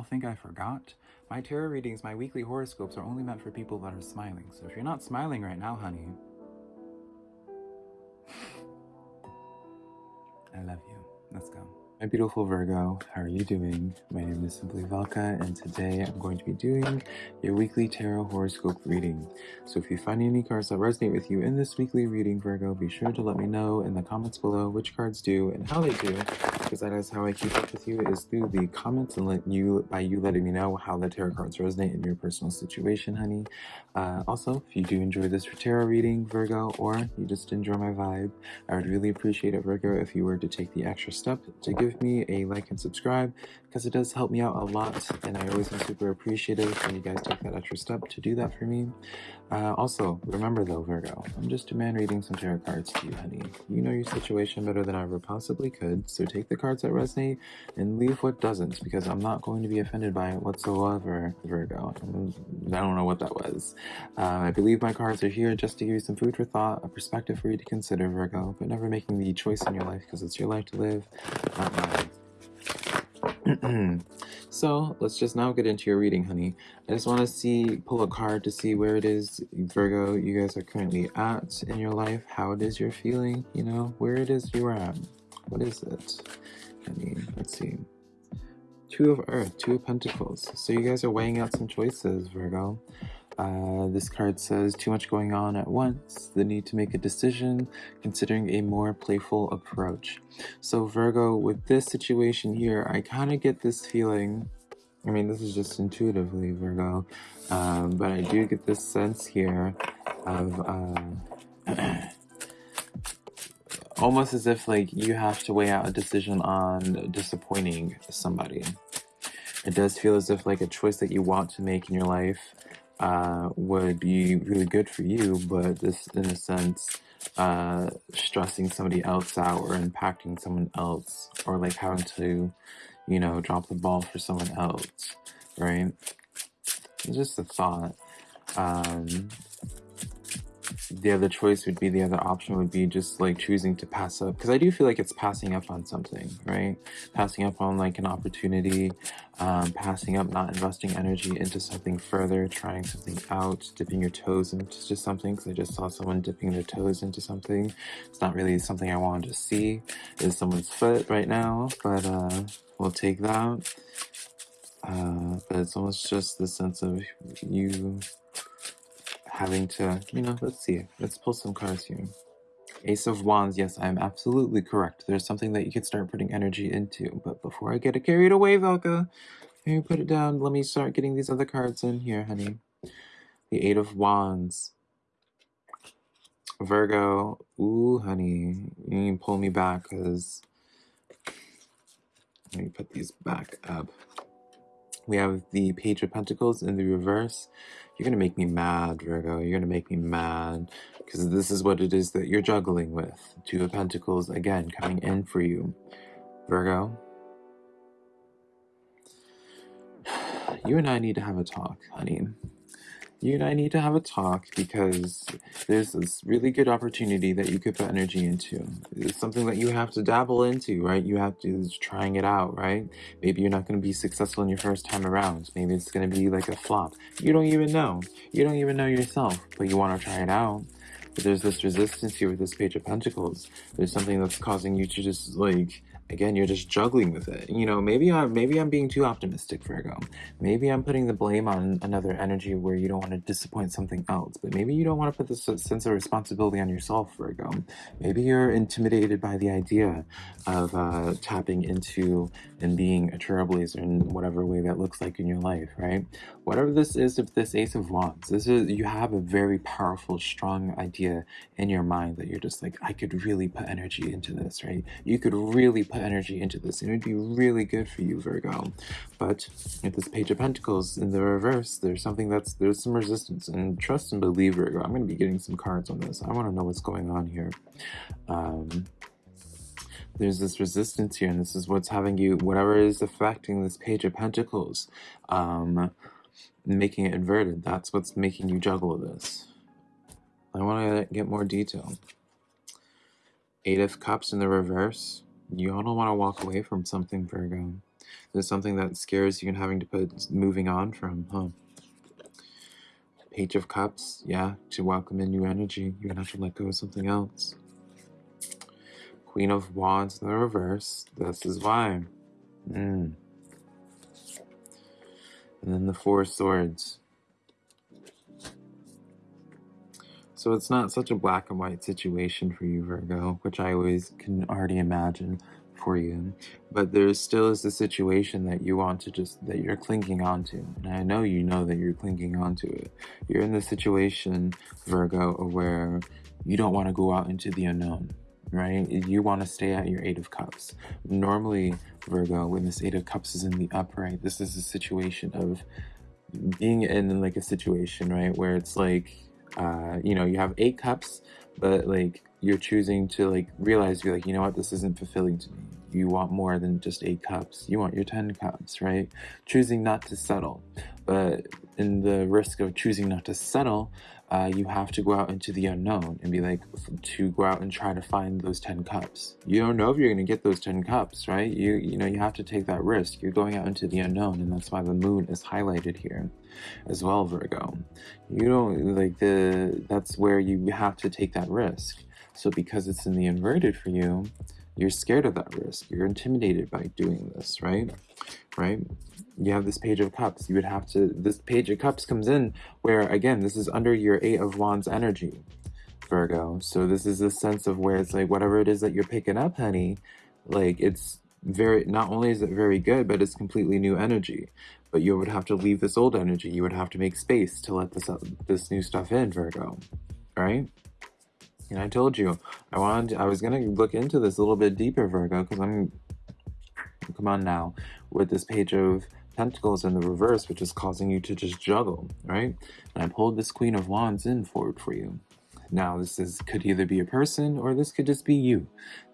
y'all think I forgot? My tarot readings, my weekly horoscopes are only meant for people that are smiling. So if you're not smiling right now, honey, I love you. Let's go. My beautiful Virgo, how are you doing? My name is Simply Velka, and today I'm going to be doing your weekly tarot horoscope reading. So if you find any cards that resonate with you in this weekly reading, Virgo, be sure to let me know in the comments below which cards do and how they do, because that is how I keep up with you, is through the comments and let you by you letting me know how the tarot cards resonate in your personal situation, honey. Uh, also, if you do enjoy this tarot reading, Virgo, or you just enjoy my vibe, I would really appreciate it, Virgo, if you were to take the extra step to give give me a like and subscribe because it does help me out a lot and I always am super appreciative when you guys take that extra step to do that for me. Uh, also, remember though, Virgo, I'm just a man reading some tarot cards to you, honey. You know your situation better than I ever possibly could, so take the cards that resonate and leave what doesn't because I'm not going to be offended by it whatsoever, Virgo. I don't know what that was. Uh, I believe my cards are here just to give you some food for thought, a perspective for you to consider, Virgo, but never making the choice in your life because it's your life to live, not mine. so let's just now get into your reading, honey. I just want to see, pull a card to see where it is, Virgo, you guys are currently at in your life, how it is you're feeling, you know, where it is you are at. What is it? I mean, let's see. Two of Earth, Two of Pentacles. So you guys are weighing out some choices, Virgo. Uh, this card says too much going on at once, the need to make a decision, considering a more playful approach. So Virgo, with this situation here, I kind of get this feeling, I mean, this is just intuitively, Virgo, um, but I do get this sense here of uh, almost as if like you have to weigh out a decision on disappointing somebody. It does feel as if like a choice that you want to make in your life uh, would be really good for you, but this, in a sense, uh, stressing somebody else out or impacting someone else, or like having to, you know, drop the ball for someone else, right? It's just a thought. Um, the other choice would be the other option would be just like choosing to pass up because I do feel like it's passing up on something right? Passing up on like an opportunity um, passing up not investing energy into something further trying something out dipping your toes into just something because I just saw someone dipping their toes into something. It's not really something I wanted to see is someone's foot right now but uh, we'll take that. Uh, but it's almost just the sense of you having to, you know, let's see. Let's pull some cards here. Ace of Wands, yes, I am absolutely correct. There's something that you can start putting energy into. But before I get it carried away, Velka, you put it down? Let me start getting these other cards in here, honey. The Eight of Wands. Virgo. Ooh, honey. You can pull me back because... Let me put these back up. We have the Page of Pentacles in the reverse. You're going to make me mad, Virgo. You're going to make me mad because this is what it is that you're juggling with. Two of Pentacles, again, coming in for you. Virgo, you and I need to have a talk, honey you and I need to have a talk because there's this really good opportunity that you could put energy into. It's something that you have to dabble into, right? You have to trying it out, right? Maybe you're not going to be successful in your first time around. Maybe it's going to be like a flop. You don't even know. You don't even know yourself, but you want to try it out. But there's this resistance here with this Page of Pentacles. There's something that's causing you to just like again you're just juggling with it. You know maybe i'm maybe i'm being too optimistic virgo. Maybe i'm putting the blame on another energy where you don't want to disappoint something else. But maybe you don't want to put this sense of responsibility on yourself virgo. Maybe you're intimidated by the idea of uh, tapping into and being a trailblazer in whatever way that looks like in your life right? Whatever this is if this ace of wands this is you have a very powerful strong idea in your mind that you're just like i could really put energy into this right? You could really put energy into this and it would be really good for you Virgo. But with this page of pentacles in the reverse there's something that's there's some resistance and trust and believe Virgo I'm going to be getting some cards on this. I want to know what's going on here. Um, there's this resistance here and this is what's having you whatever is affecting this page of pentacles um, making it inverted that's what's making you juggle this. I want to get more detail. Eight of Cups in the reverse you all don't want to walk away from something, Virgo. There's something that scares you and having to put moving on from, huh? Page of Cups, yeah, to welcome in new energy, you're gonna have to let go of something else. Queen of Wands in the reverse, this is why. Mm. And then the Four Swords. So it's not such a black and white situation for you, Virgo, which I always can already imagine for you. But there still is a situation that you want to just, that you're clinging onto. And I know you know that you're clinging onto it. You're in the situation, Virgo, where you don't want to go out into the unknown right? You want to stay at your Eight of Cups. Normally, Virgo, when this Eight of Cups is in the upright, this is a situation of being in like a situation, right, where it's like, uh, you know, you have eight cups, but like you're choosing to like realize you're like, you know what, this isn't fulfilling to me. You want more than just eight cups. You want your 10 cups, right? Choosing not to settle. But in the risk of choosing not to settle, uh, you have to go out into the unknown and be like to go out and try to find those 10 cups. You don't know if you're going to get those 10 cups right? You you know you have to take that risk. You're going out into the unknown and that's why the moon is highlighted here as well virgo. You don't like the that's where you have to take that risk. So because it's in the inverted for you you're scared of that risk. You're intimidated by doing this right? Right? You have this page of cups. You would have to this page of cups comes in where again this is under your eight of wands energy virgo. So this is a sense of where it's like whatever it is that you're picking up honey like it's very not only is it very good but it's completely new energy. But you would have to leave this old energy. You would have to make space to let this uh, this new stuff in virgo right and i told you i wanted i was gonna look into this a little bit deeper virgo because i'm come on now with this page of Pentacles in the reverse, which is causing you to just juggle, right? And I pulled this Queen of Wands in forward for you. Now, this is could either be a person or this could just be you,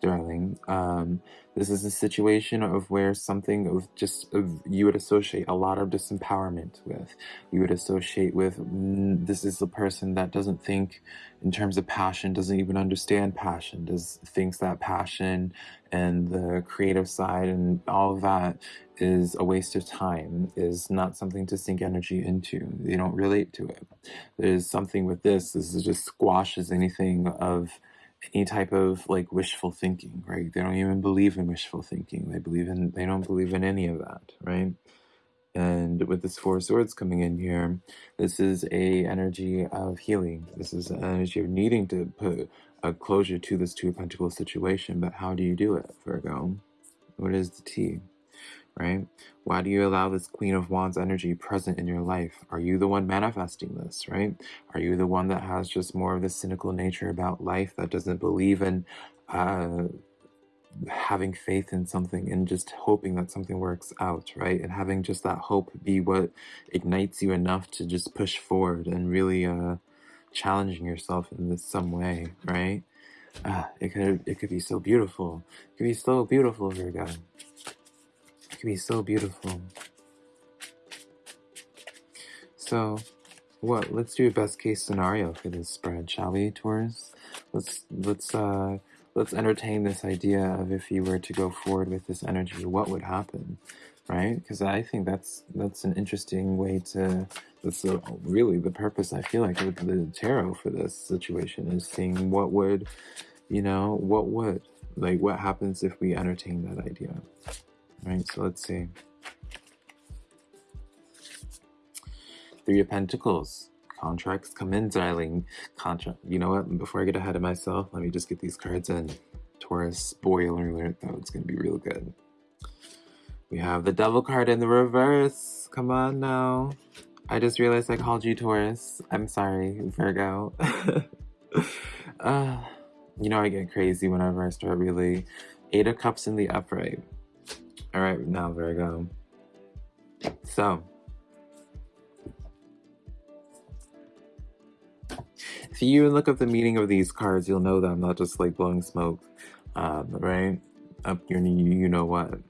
darling. Um, this is a situation of where something of just of you would associate a lot of disempowerment with. You would associate with mm, this is a person that doesn't think in terms of passion, doesn't even understand passion, does thinks that passion and the creative side and all of that is a waste of time, is not something to sink energy into. They don't relate to it. There's something with this, this just squashes anything of any type of like wishful thinking, right? They don't even believe in wishful thinking. They believe in they don't believe in any of that, right? And with this four swords coming in here, this is a energy of healing. This is an energy of needing to put a closure to this two of pentacles situation. But how do you do it, Virgo? What is the T? right? Why do you allow this Queen of Wands energy present in your life? Are you the one manifesting this, right? Are you the one that has just more of the cynical nature about life that doesn't believe in uh, having faith in something and just hoping that something works out, right? And having just that hope be what ignites you enough to just push forward and really uh, challenging yourself in this some way, right? Ah, it could it could be so beautiful. It could be so beautiful, Virgo. It could be so beautiful. So, what? Let's do a best case scenario for this spread, shall we, Taurus? Let's let's uh let's entertain this idea of if you were to go forward with this energy, what would happen, right? Because I think that's that's an interesting way to. That's a, really the purpose. I feel like with the tarot for this situation is seeing what would, you know, what would like what happens if we entertain that idea. Right, so let's see. Three of Pentacles. Contracts come in, darling. Contract. You know what? Before I get ahead of myself, let me just get these cards in. Taurus, spoiler alert, though. It's going to be real good. We have the Devil card in the reverse. Come on now. I just realized I called you Taurus. I'm sorry, Virgo. uh, you know I get crazy whenever I start really. Eight of Cups in the upright. All right, now Virgo. So, if you even look up the meaning of these cards, you'll know that I'm not just like blowing smoke, um, right? Up your knee, you know what.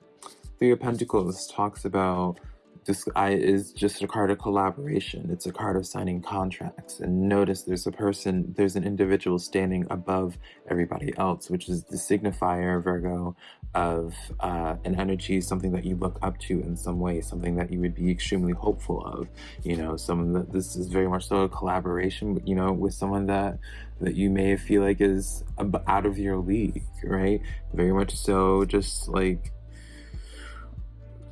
Three of Pentacles talks about this I is just a card of collaboration. It's a card of signing contracts. And notice there's a person, there's an individual standing above everybody else, which is the signifier, Virgo, of uh, an energy, something that you look up to in some way, something that you would be extremely hopeful of. You know, someone that this is very much so a collaboration, you know, with someone that that you may feel like is out of your league, right? Very much so, just like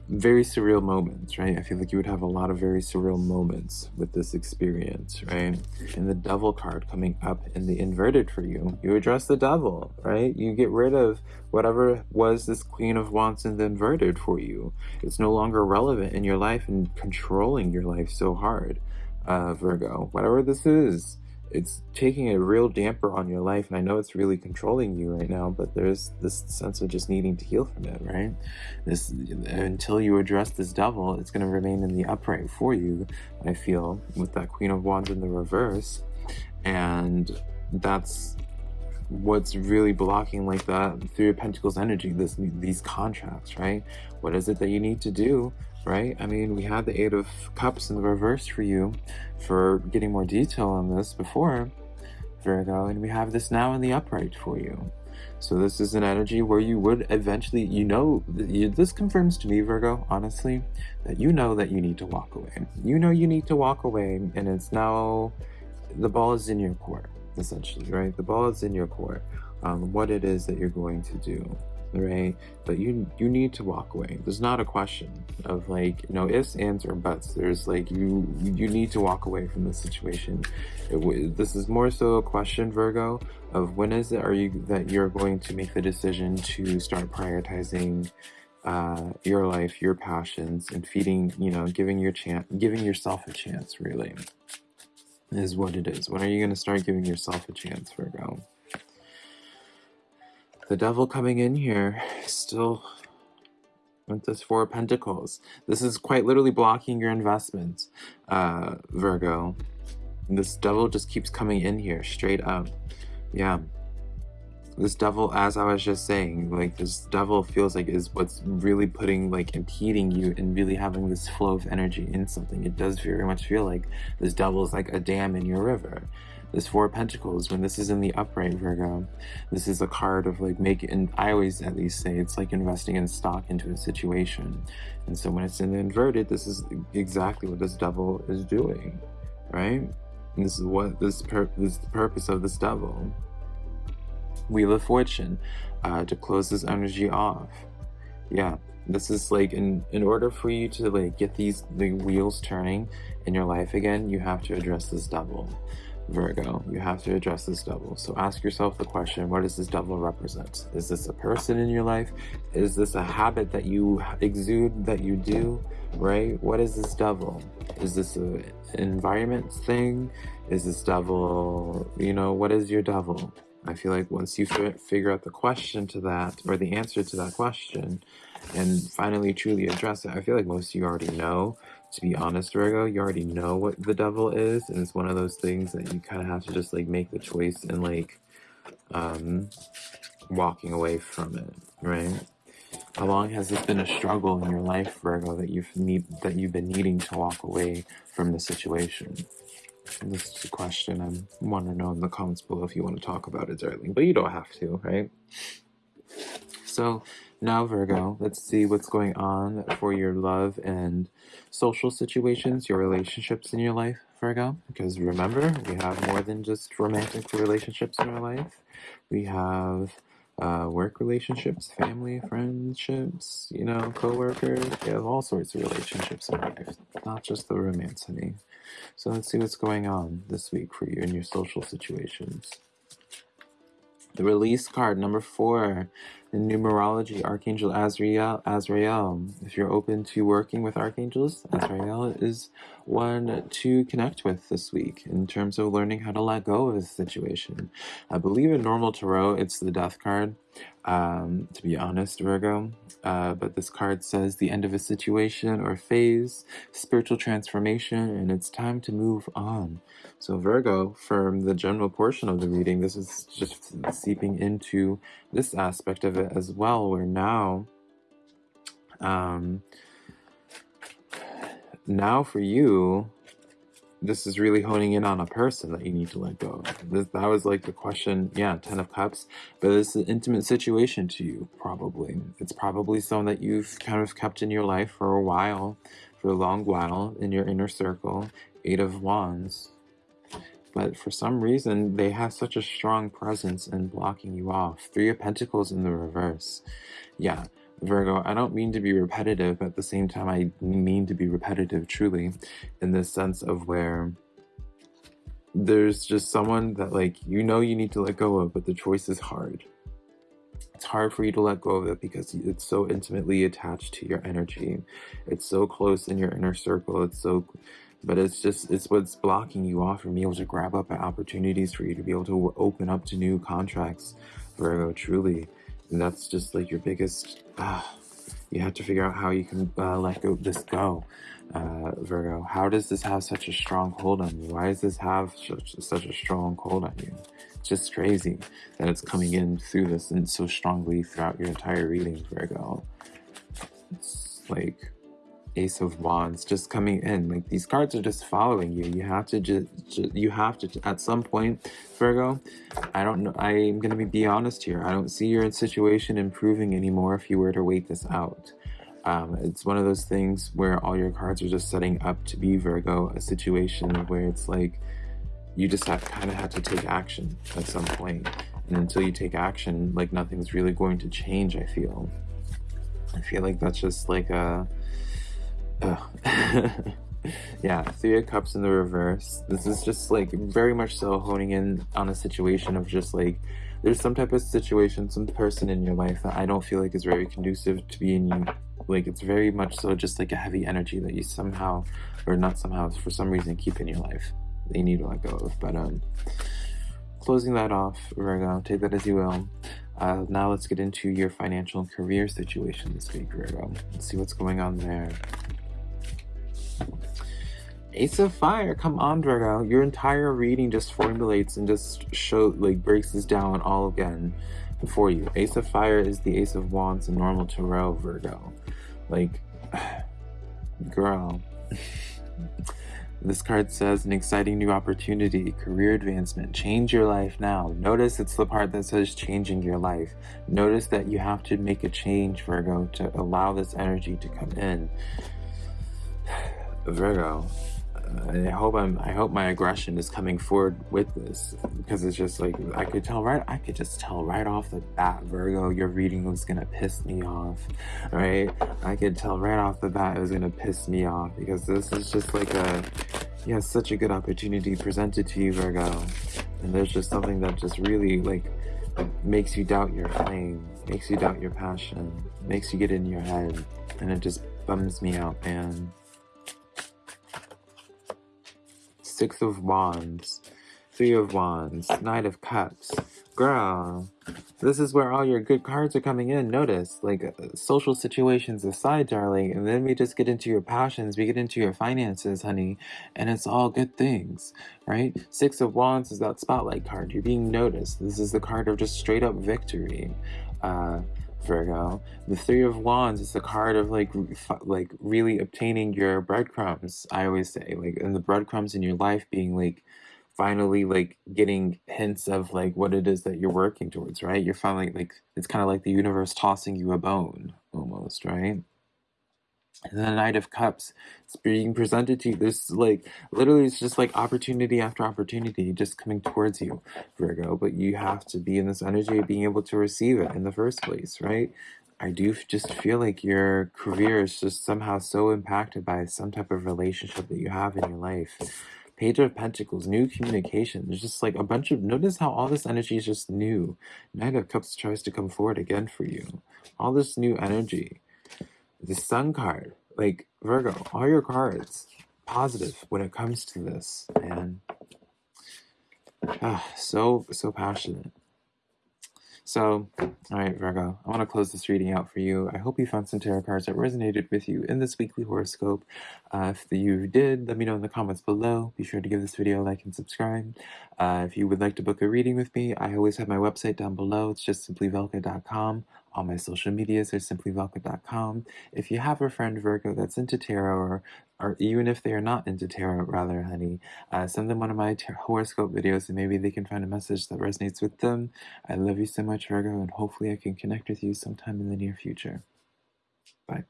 very surreal moments, right? I feel like you would have a lot of very surreal moments with this experience, right? And the devil card coming up in the inverted for you, you address the devil, right? You get rid of whatever was this queen of wands in the inverted for you. It's no longer relevant in your life and controlling your life so hard, uh, Virgo. Whatever this is, it's taking a real damper on your life and i know it's really controlling you right now but there's this sense of just needing to heal from it right? This until you address this devil it's going to remain in the upright for you i feel with that queen of wands in the reverse. And that's what's really blocking like that three of pentacles energy this these contracts right? What is it that you need to do right? I mean, we had the Eight of Cups in the reverse for you for getting more detail on this before, Virgo, and we have this now in the upright for you. So this is an energy where you would eventually, you know, this confirms to me, Virgo, honestly, that you know that you need to walk away. You know you need to walk away, and it's now, the ball is in your court, essentially, right? The ball is in your court, um, what it is that you're going to do right? But you you need to walk away. There's not a question of like you know ifs, ands, or buts. There's like you you need to walk away from this situation. It, this is more so a question, Virgo, of when is it are you that you're going to make the decision to start prioritizing uh, your life, your passions, and feeding, you know, giving your chance, giving yourself a chance, really, is what it is. When are you going to start giving yourself a chance, Virgo? The devil coming in here still with this Four of Pentacles. This is quite literally blocking your investments, uh, Virgo. This devil just keeps coming in here straight up. Yeah. This devil, as I was just saying, like this devil feels like is what's really putting like impeding you and really having this flow of energy in something. It does very much feel like this devil is like a dam in your river this four of pentacles when this is in the upright virgo this is a card of like making and i always at least say it's like investing in stock into a situation. And so when it's in the inverted this is exactly what this devil is doing right? And this is what this, this is the purpose of this devil. Wheel of fortune uh, to close this energy off. Yeah this is like in in order for you to like get these the wheels turning in your life again you have to address this devil Virgo, you have to address this devil. So ask yourself the question, what does this devil represent? Is this a person in your life? Is this a habit that you exude, that you do, right? What is this devil? Is this an environment thing? Is this devil, you know, what is your devil? I feel like once you figure out the question to that, or the answer to that question, and finally truly address it, I feel like most of you already know to be honest, Virgo, you already know what the devil is, and it's one of those things that you kind of have to just like make the choice and like um, walking away from it, right? How long has this been a struggle in your life, Virgo, that you've need that you've been needing to walk away from the situation? This is a question I want to know in the comments below if you want to talk about it, darling, but you don't have to, right? So now, Virgo, let's see what's going on for your love and social situations, your relationships in your life, Virgo. Because remember, we have more than just romantic relationships in our life. We have uh, work relationships, family, friendships, you know, co-workers. We have all sorts of relationships in our life, not just the romance, honey. So let's see what's going on this week for you in your social situations. The release card, number four, in numerology, Archangel Azrael. Azrael. If you're open to working with archangels, Azrael is one to connect with this week in terms of learning how to let go of a situation. I believe in normal tarot, it's the death card, um, to be honest, Virgo. Uh, but this card says the end of a situation or phase, spiritual transformation, and it's time to move on. So Virgo, from the general portion of the reading, this is just seeping into this aspect of it as well, where now um, now for you, this is really honing in on a person that you need to let go of. This, that was like the question, yeah, Ten of Cups, but it's an intimate situation to you, probably. It's probably someone that you've kind of kept in your life for a while, for a long while, in your inner circle. Eight of Wands. But for some reason, they have such a strong presence in blocking you off. Three of Pentacles in the reverse. Yeah, Virgo, I don't mean to be repetitive, but at the same time, I mean to be repetitive truly in this sense of where there's just someone that, like, you know, you need to let go of, but the choice is hard. It's hard for you to let go of it because it's so intimately attached to your energy. It's so close in your inner circle. It's so, but it's just, it's what's blocking you off from being able to grab up at opportunities for you to be able to open up to new contracts, Virgo, truly. And that's just like your biggest, uh, you have to figure out how you can uh, let go this go, uh, Virgo. How does this have such a strong hold on you? Why does this have such, such a strong hold on you? It's just crazy that it's coming in through this and so strongly throughout your entire reading, Virgo. It's like ace of wands just coming in like these cards are just following you. You have to just, you have to at some point virgo i don't know i'm gonna be, be honest here i don't see your situation improving anymore if you were to wait this out. Um, it's one of those things where all your cards are just setting up to be virgo a situation where it's like you just have kind of have to take action at some point. And until you take action like nothing's really going to change i feel. I feel like that's just like a yeah, Three of Cups in the reverse. This is just like very much so honing in on a situation of just like there's some type of situation, some person in your life that I don't feel like is very conducive to being you. Like it's very much so just like a heavy energy that you somehow, or not somehow, for some reason keep in your life you need to let go of. But um, closing that off, Virgo, take that as you will. Uh, now let's get into your financial and career situation this week, Virgo. Let's see what's going on there. Ace of Fire, come on, Virgo. Your entire reading just formulates and just show like breaks this down all again for you. Ace of Fire is the Ace of Wands in normal tarot, Virgo. Like, girl. This card says an exciting new opportunity, career advancement, change your life now. Notice it's the part that says changing your life. Notice that you have to make a change, Virgo, to allow this energy to come in. Virgo, I hope I'm I hope my aggression is coming forward with this because it's just like I could tell right I could just tell right off the bat Virgo your reading was gonna piss me off right? I could tell right off the bat it was gonna piss me off because this is just like a yeah such a good opportunity presented to you Virgo and there's just something that just really like makes you doubt your flame makes you doubt your passion makes you get in your head and it just bums me out man Six of Wands, Three of Wands, Knight of Cups. Girl, this is where all your good cards are coming in. Notice, like, uh, social situations aside, darling, and then we just get into your passions, we get into your finances, honey, and it's all good things, right? Six of Wands is that spotlight card. You're being noticed. This is the card of just straight up victory. Uh, Virgo. The Three of Wands is the card of like like really obtaining your breadcrumbs. I always say like and the breadcrumbs in your life being like finally like getting hints of like what it is that you're working towards, right? You're finally like it's kind of like the universe tossing you a bone almost, right? The Knight of Cups, it's being presented to you. There's like, literally, it's just like opportunity after opportunity just coming towards you, Virgo. But you have to be in this energy of being able to receive it in the first place, right? I do just feel like your career is just somehow so impacted by some type of relationship that you have in your life. Page of Pentacles, new communication. There's just like a bunch of, notice how all this energy is just new. Knight of Cups tries to come forward again for you. All this new energy the sun card. Like virgo all your cards positive when it comes to this and ah, so so passionate. So all right virgo i want to close this reading out for you. I hope you found some tarot cards that resonated with you in this weekly horoscope. Uh, if you did let me know in the comments below. Be sure to give this video a like and subscribe. Uh, if you would like to book a reading with me i always have my website down below. It's just simplyvelka.com All my social medias are simplyvelka.com. If you have a friend Virgo that's into tarot, or, or even if they are not into tarot, rather, honey, uh, send them one of my horoscope videos and maybe they can find a message that resonates with them. I love you so much, Virgo, and hopefully I can connect with you sometime in the near future.